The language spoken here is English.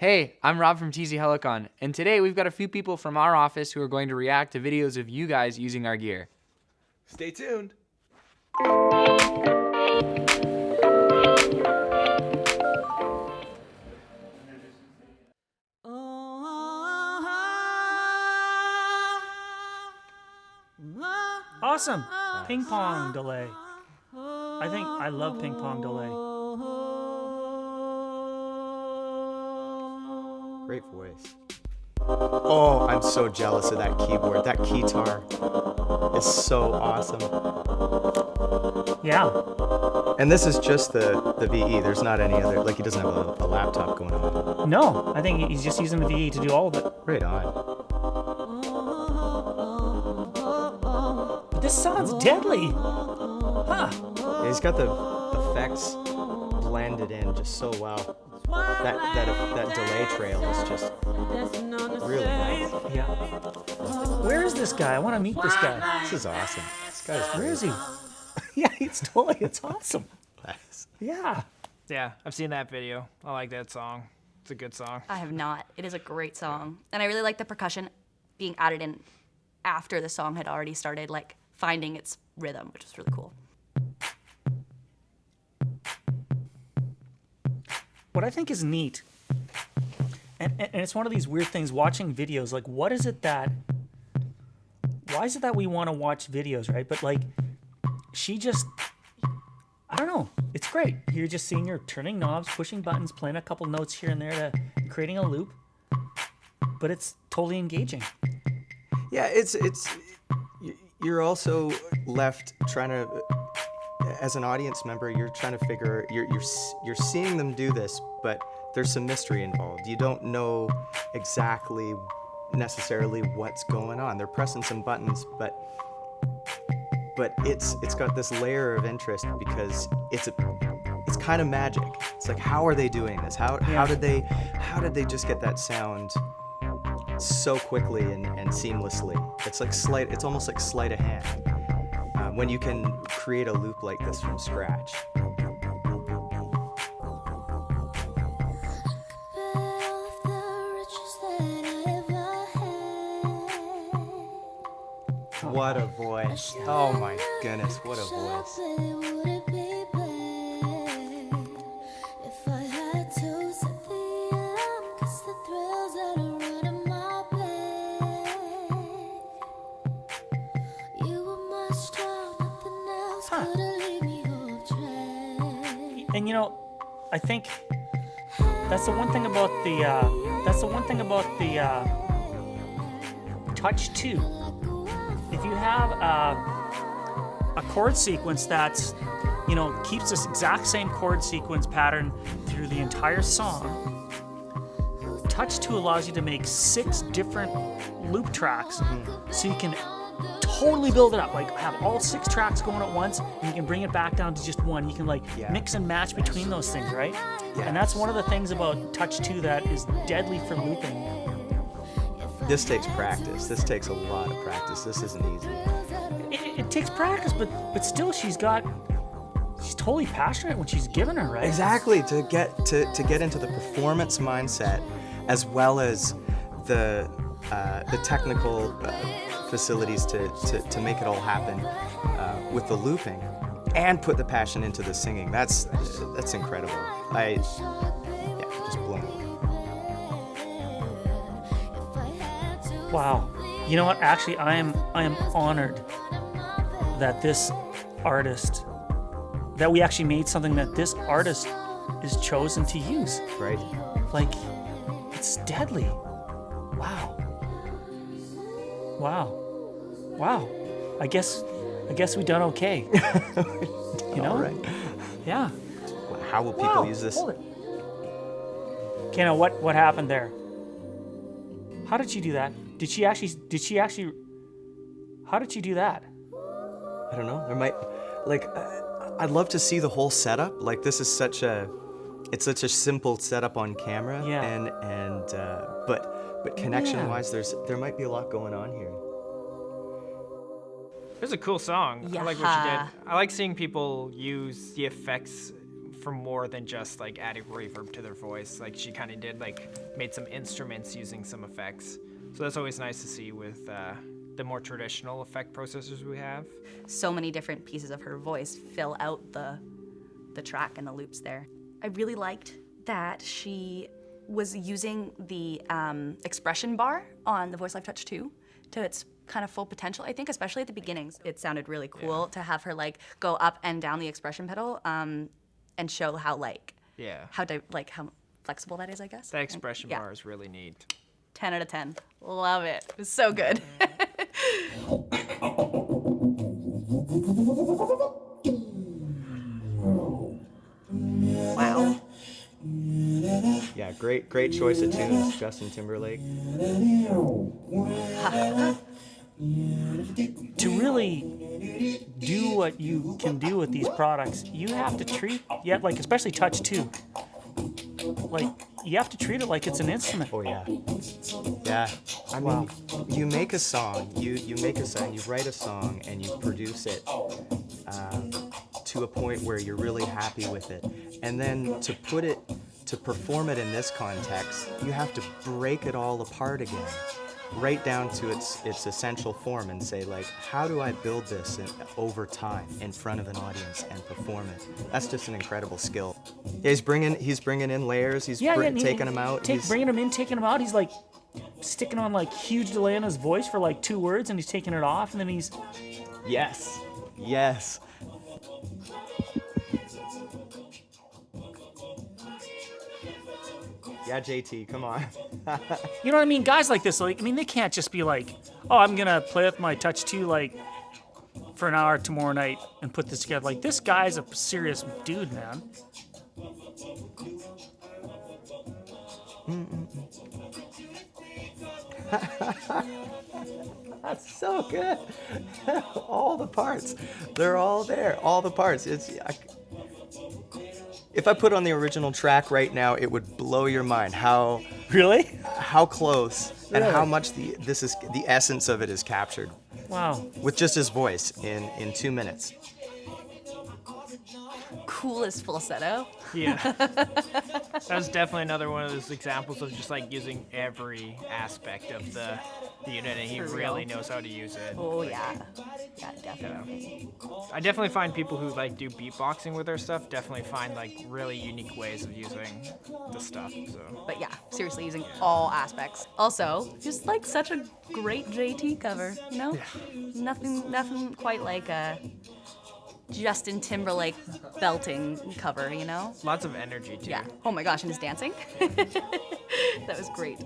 Hey, I'm Rob from TC Helicon, and today we've got a few people from our office who are going to react to videos of you guys using our gear. Stay tuned. Awesome. Ping pong delay. I think I love ping pong delay. Great voice. Oh, I'm so jealous of that keyboard. That keytar is so awesome. Yeah. And this is just the, the VE. There's not any other, like he doesn't have a, a laptop going on. No, I think he's just using the VE to do all of it. Right on. But this sounds deadly. Huh. Yeah, he's got the effects blended in just so well. That, that, that delay trail is just really nice. Yeah. Where is this guy? I want to meet this guy. This is awesome. This guy's Where is he? yeah, it's totally, it's awesome. Nice. Yeah. Yeah, I've seen that video. I like that song. It's a good song. I have not. It is a great song. And I really like the percussion being added in after the song had already started, like finding its rhythm, which was really cool. What I think is neat, and, and it's one of these weird things watching videos, like, what is it that, why is it that we want to watch videos, right? But like, she just, I don't know, it's great. You're just seeing her turning knobs, pushing buttons, playing a couple notes here and there to creating a loop, but it's totally engaging. Yeah, it's it's you're also left trying to as an audience member, you're trying to figure you're you're you're seeing them do this, but there's some mystery involved. You don't know exactly necessarily what's going on. They're pressing some buttons, but but it's it's got this layer of interest because it's a it's kind of magic. It's like how are they doing this? How how did they how did they just get that sound so quickly and, and seamlessly. It's like sleight, it's almost like sleight of hand when you can create a loop like this from scratch. What a voice. Oh my goodness, what a voice. And you know, I think that's the one thing about the uh, that's the one thing about the uh, touch two. If you have uh, a chord sequence that's you know keeps this exact same chord sequence pattern through the entire song, touch two allows you to make six different loop tracks, so you can totally build it up. Like have all six tracks going at once, and you can bring it back down to just one. You can like Yeah. mix and match between those things, right? Yeah. And that's one of the things about Touch 2 that is deadly for looping. This takes practice. This takes a lot of practice. This isn't easy. It, it- takes practice, but but still, she's got she's totally passionate when she's giving her, right? Exactly to get to, to get into the performance mindset, as well as the uh, the technical uh, facilities to, to, to make it all happen uh, with the looping, and put the passion into the singing. That's that's incredible. I yeah, just blown away. Wow. You know what? Actually, I am I am honored that this artist that we actually made something that this artist is chosen to use. Right? Like, it's deadly. Wow. Wow. Wow. I guess I guess we done okay. you know? All right. Yeah. How will people Wow. use this? Hold it. What what happened there? How did she do that? Did she actually did she actually How did she do that? I don't know. There might, like, uh, I'd love to see the whole setup. Like, this is such a, it's such a simple setup on camera. Yeah. And and uh, but but connection-wise, there's there might be a lot going on here. It was a cool song. Yeah. I like what she did. I like seeing people use the effects for more than just like adding reverb to their voice. Like she kind of did like made some instruments using some effects. So that's always nice to see with uh, the more traditional effect processors we have. so many different pieces of her voice fill out the the track and the loops there. I really liked that she was using the um, expression bar on the Voice Live Touch 2 to its kind of full potential. I think, especially at the beginnings, it sounded really cool to have her like go up and down the expression pedal um, and show how like Yeah. how di- like how flexible that is. I guess That expression Yeah. bar is really neat. 10 out of 10. Love it. It was so good. great great choice of tunes, Justin Timberlake. to really do what you can do with these products, you have to treat, yeah, like especially Touch 2. Like you have to treat it like it's an instrument. Oh yeah, yeah. I mean, you make a song, you you make a song, you write a song, and you produce it um, to a point where you're really happy with it, and then to put it, to perform it in this context, you have to break it all apart again, right down to its its essential form, and say like, how do I build this in, over time in front of an audience and perform it? That's just an incredible skill. Yeah, he's bringing he's bringing in layers. He's Yeah, br- yeah, he- taking them out. Take, he's- bringing him in, taking him out. He's like sticking on like huge delay on his voice for like two words, and he's taking it off, and then he's Yes. Yes. Yeah, JT, come on. You know what I mean? Guys like this, like I mean, they can't just be like, "Oh, I'm gonna play with my Touch 2 like for an hour tomorrow night and put this together." Like this guy's a serious dude, man. That's so good. all the parts. They're all there. All the parts. It's I, If I put on the original track right now, it would blow your mind how Really? how close and how much the this is the essence of it is captured Wow. with just his voice in in 2 minutes. Coolest falsetto. Yeah. That's definitely another one of those examples of just like using every aspect of the, the unit and he For real. really knows how to use it. Oh yeah. Yeah, definitely. I definitely find people who like do beatboxing with their stuff definitely find like really unique ways of using the stuff. So But yeah, seriously using all aspects. Also, just like such a great JT cover, you know? Nothing nothing quite like a Justin Timberlake belting cover, you know? lots of energy too. Yeah. Oh my gosh, and his dancing. that was great.